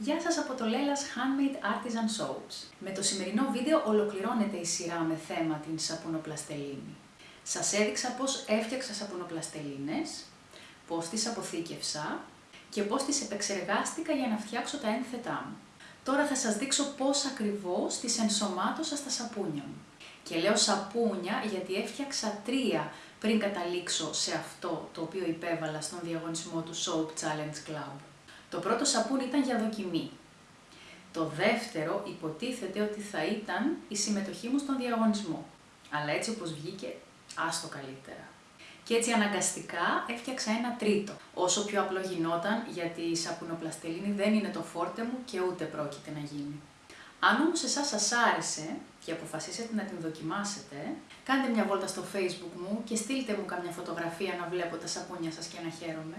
Γεια σας από το Lella's Handmade Artisan Soaps. Με το σημερινό βίντεο ολοκληρώνεται η σειρά με θέμα την σαπουνοπλαστελίνη. Σας έδειξα πώς έφτιαξα σαπουνοπλαστελίνες, πώς τις αποθήκευσα και πώς τις επεξεργάστηκα για να φτιάξω τα ένθετά μου. Τώρα θα σας δείξω πώς ακριβώς τις ενσωμάτωσα στα σαπούνια μου. Και λέω σαπούνια γιατί έφτιαξα τρία πριν καταλήξω σε αυτό το οποίο υπέβαλα στον διαγωνισμό του Soap Challenge Club. Το πρώτο σαπούνι ήταν για δοκιμή. Το δεύτερο υποτίθεται ότι θα ήταν η συμμετοχή μου στον διαγωνισμό. Αλλά έτσι όπως βγήκε, άστο καλύτερα. Και έτσι αναγκαστικά έφτιαξα ένα τρίτο. Όσο πιο απλό γινόταν, γιατί η σαπουνοπλαστελίνη δεν είναι το φόρτε μου και ούτε πρόκειται να γίνει. Αν όμως εσάς σας άρεσε και αποφασίσετε να την δοκιμάσετε, κάντε μια βόλτα στο facebook μου και στείλτε μου καμιά φωτογραφία να βλέπω τα σαπούνια σας και να χαίρομαι.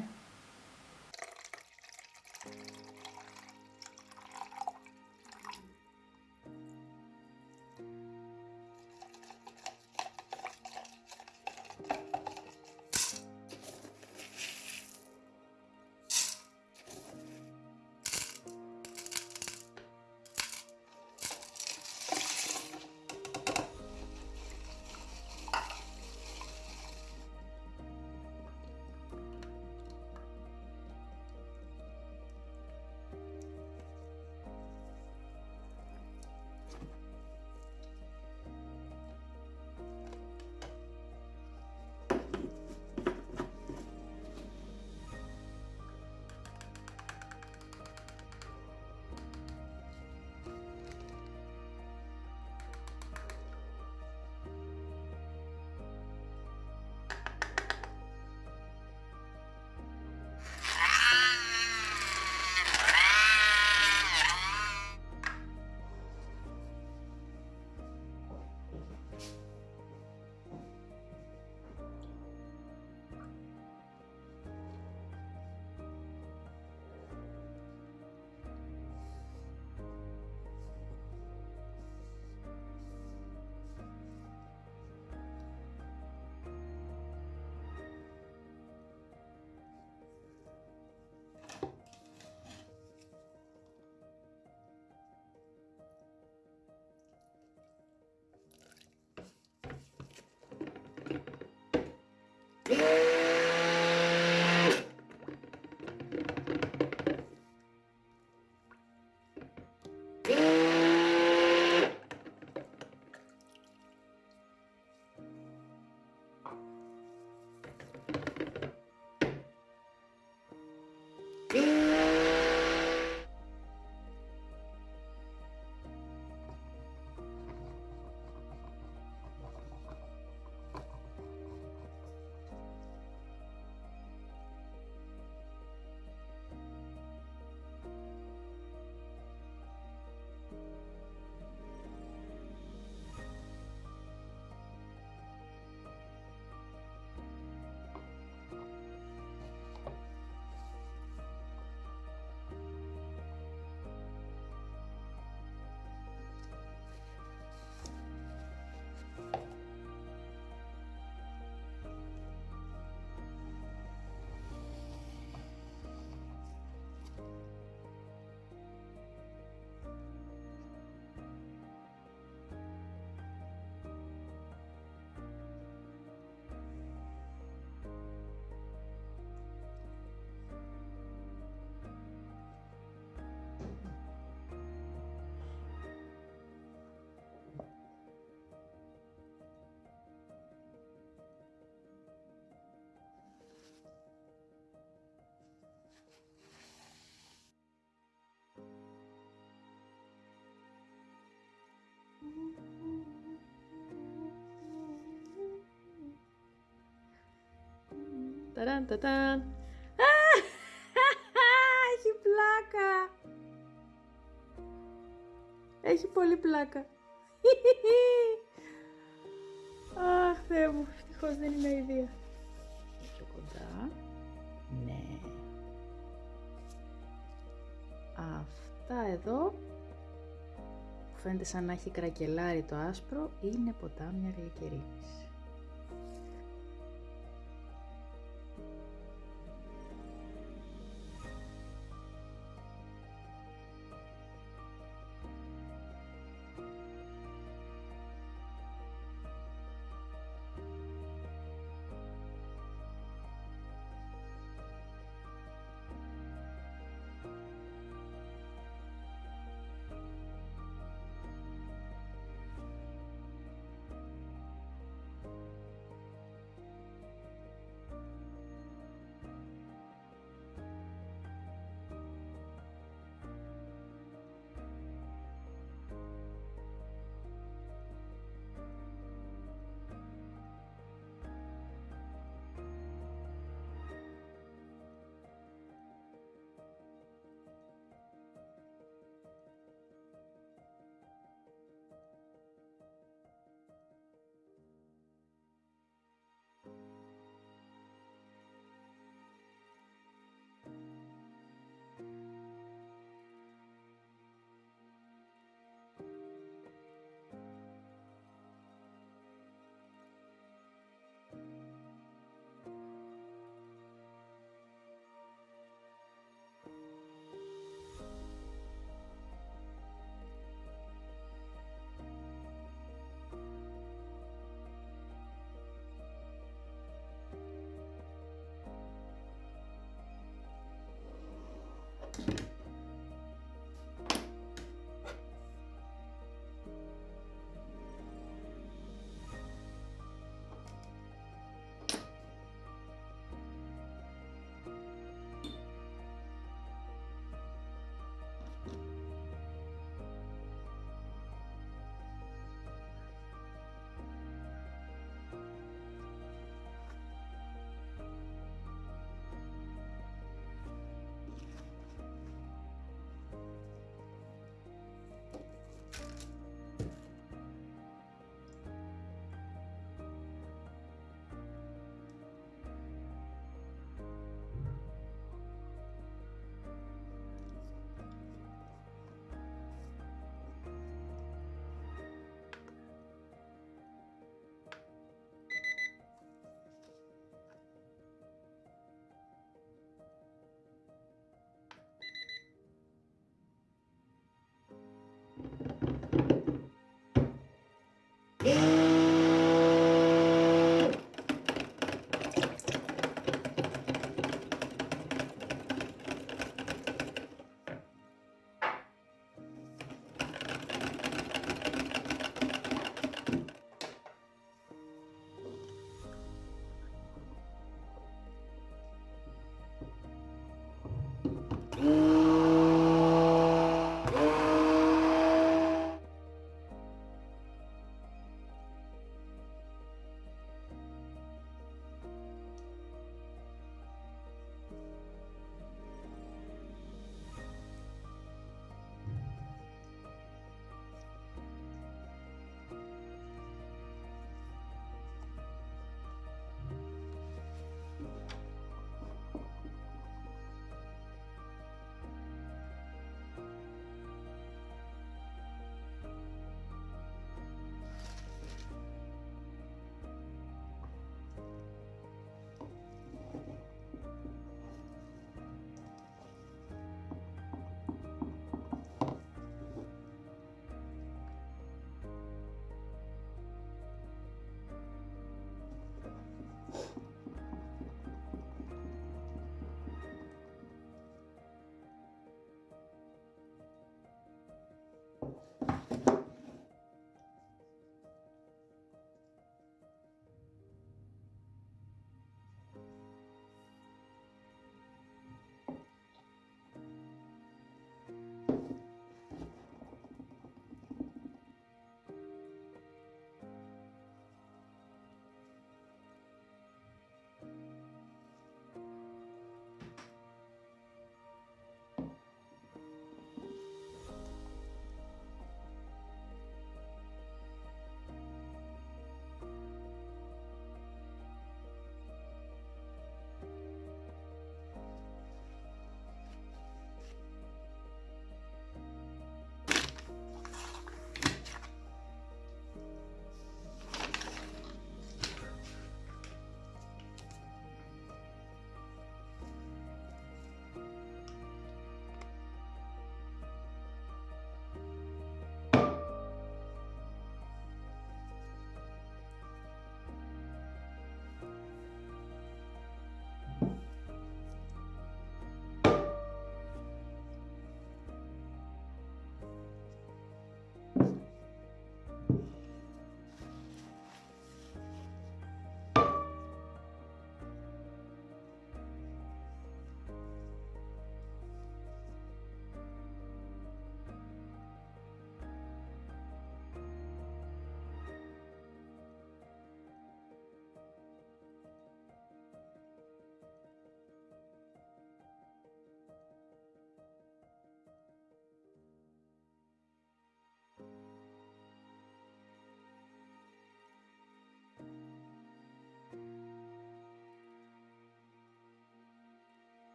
Ταραν, τατάν. Έχει πλάκα. Έχει πολύ πλάκα. Αχ, Θεέ μου, ευτυχώς δεν είναι ιδέα. Πιο κοντά. Ναι. Αυτά εδώ που φαίνεται σαν να έχει κρακελάρει το άσπρο είναι ποτάμια γλυκερίνης.